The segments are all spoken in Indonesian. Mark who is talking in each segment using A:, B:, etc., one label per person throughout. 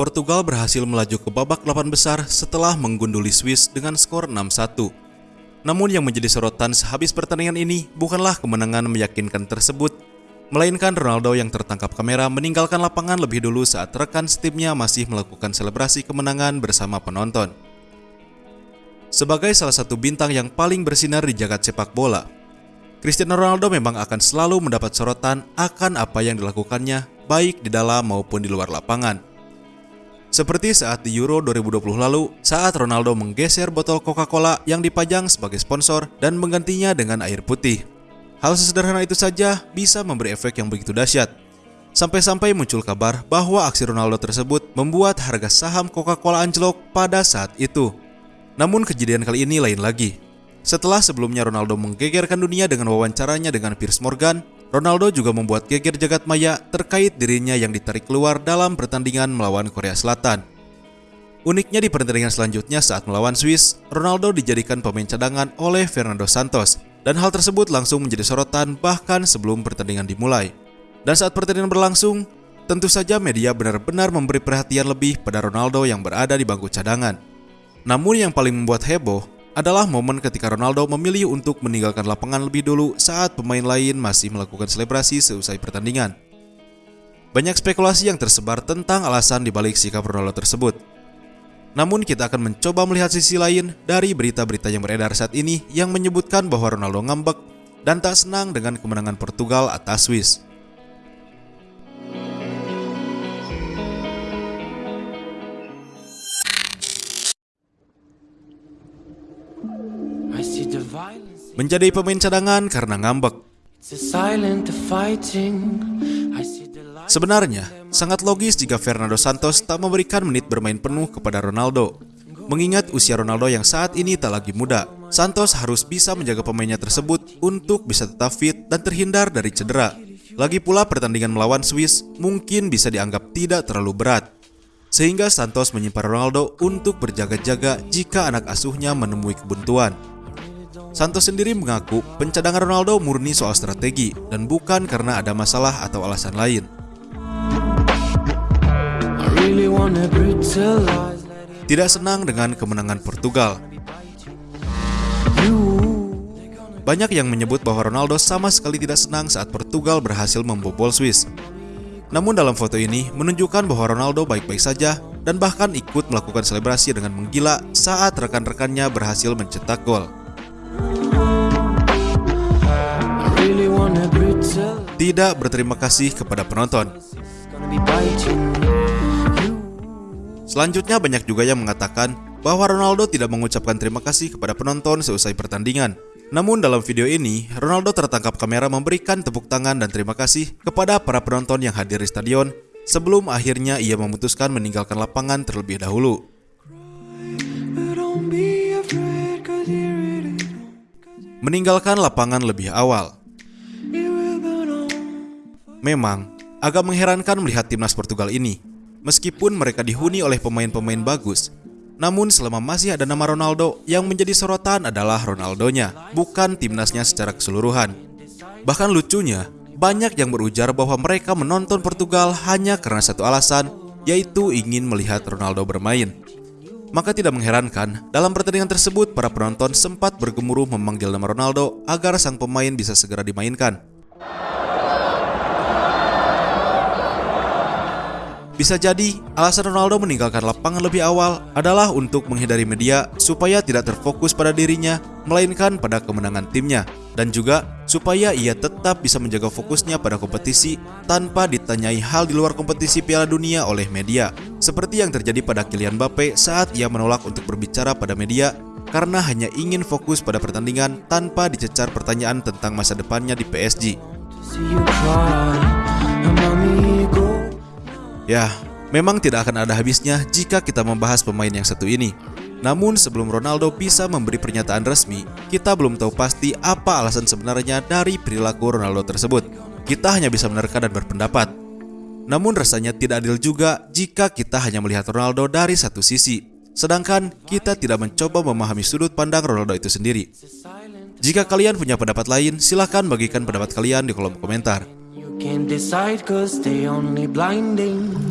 A: Portugal berhasil melaju ke babak 8 besar setelah menggunduli Swiss dengan skor 6-1. Namun yang menjadi sorotan sehabis pertandingan ini bukanlah kemenangan meyakinkan tersebut, melainkan Ronaldo yang tertangkap kamera meninggalkan lapangan lebih dulu saat rekan setimnya masih melakukan selebrasi kemenangan bersama penonton. Sebagai salah satu bintang yang paling bersinar di jagat sepak bola, Cristiano Ronaldo memang akan selalu mendapat sorotan akan apa yang dilakukannya baik di dalam maupun di luar lapangan. Seperti saat di Euro 2020 lalu, saat Ronaldo menggeser botol Coca-Cola yang dipajang sebagai sponsor dan menggantinya dengan air putih. Hal sesederhana itu saja bisa memberi efek yang begitu dahsyat. Sampai-sampai muncul kabar bahwa aksi Ronaldo tersebut membuat harga saham Coca-Cola anjlok pada saat itu. Namun kejadian kali ini lain lagi. Setelah sebelumnya Ronaldo menggegerkan dunia dengan wawancaranya dengan Piers Morgan, Ronaldo juga membuat geger jagat maya terkait dirinya yang ditarik keluar dalam pertandingan melawan Korea Selatan. Uniknya di pertandingan selanjutnya saat melawan Swiss, Ronaldo dijadikan pemain cadangan oleh Fernando Santos dan hal tersebut langsung menjadi sorotan bahkan sebelum pertandingan dimulai. Dan saat pertandingan berlangsung, tentu saja media benar-benar memberi perhatian lebih pada Ronaldo yang berada di bangku cadangan. Namun yang paling membuat heboh adalah momen ketika Ronaldo memilih untuk meninggalkan lapangan lebih dulu saat pemain lain masih melakukan selebrasi seusai pertandingan. Banyak spekulasi yang tersebar tentang alasan dibalik sikap Ronaldo tersebut. Namun kita akan mencoba melihat sisi lain dari berita-berita yang beredar saat ini yang menyebutkan bahwa Ronaldo ngambek dan tak senang dengan kemenangan Portugal atas Swiss. Menjadi pemain cadangan karena ngambek. Sebenarnya, sangat logis jika Fernando Santos tak memberikan menit bermain penuh kepada Ronaldo. Mengingat usia Ronaldo yang saat ini tak lagi muda, Santos harus bisa menjaga pemainnya tersebut untuk bisa tetap fit dan terhindar dari cedera. Lagi pula pertandingan melawan Swiss mungkin bisa dianggap tidak terlalu berat. Sehingga Santos menyimpan Ronaldo untuk berjaga-jaga jika anak asuhnya menemui kebuntuan. Santos sendiri mengaku pencadangan Ronaldo murni soal strategi dan bukan karena ada masalah atau alasan lain. Tidak senang dengan kemenangan Portugal. Banyak yang menyebut bahwa Ronaldo sama sekali tidak senang saat Portugal berhasil membobol Swiss. Namun dalam foto ini menunjukkan bahwa Ronaldo baik-baik saja dan bahkan ikut melakukan selebrasi dengan menggila saat rekan-rekannya berhasil mencetak gol. Tidak berterima kasih kepada penonton. Selanjutnya banyak juga yang mengatakan bahwa Ronaldo tidak mengucapkan terima kasih kepada penonton seusai pertandingan. Namun dalam video ini, Ronaldo tertangkap kamera memberikan tepuk tangan dan terima kasih kepada para penonton yang hadir di stadion sebelum akhirnya ia memutuskan meninggalkan lapangan terlebih dahulu. Meninggalkan lapangan lebih awal. Memang, agak mengherankan melihat timnas Portugal ini. Meskipun mereka dihuni oleh pemain-pemain bagus, namun selama masih ada nama Ronaldo, yang menjadi sorotan adalah Ronaldonya, bukan timnasnya secara keseluruhan. Bahkan lucunya, banyak yang berujar bahwa mereka menonton Portugal hanya karena satu alasan, yaitu ingin melihat Ronaldo bermain. Maka tidak mengherankan, dalam pertandingan tersebut para penonton sempat bergemuruh memanggil nama Ronaldo agar sang pemain bisa segera dimainkan. Bisa jadi, alasan Ronaldo meninggalkan lapangan lebih awal adalah untuk menghindari media supaya tidak terfokus pada dirinya, melainkan pada kemenangan timnya, dan juga supaya ia tetap bisa menjaga fokusnya pada kompetisi tanpa ditanyai hal di luar kompetisi Piala Dunia oleh media, seperti yang terjadi pada Kylian Mbappe saat ia menolak untuk berbicara pada media karena hanya ingin fokus pada pertandingan tanpa dicecar pertanyaan tentang masa depannya di PSG. Ya, memang tidak akan ada habisnya jika kita membahas pemain yang satu ini. Namun sebelum Ronaldo bisa memberi pernyataan resmi, kita belum tahu pasti apa alasan sebenarnya dari perilaku Ronaldo tersebut. Kita hanya bisa menerka dan berpendapat. Namun rasanya tidak adil juga jika kita hanya melihat Ronaldo dari satu sisi, sedangkan kita tidak mencoba memahami sudut pandang Ronaldo itu sendiri. Jika kalian punya pendapat lain, silahkan bagikan pendapat kalian di kolom komentar. Can't decide cause they only blinding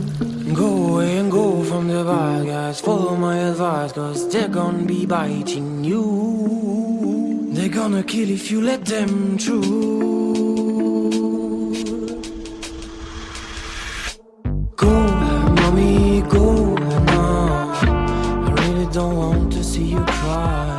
A: Go away and go
B: from the bad guys. Follow my advice, cause they're gonna be biting you. They're gonna kill if you let them through. Go, mommy, go now. I really don't want to see you cry.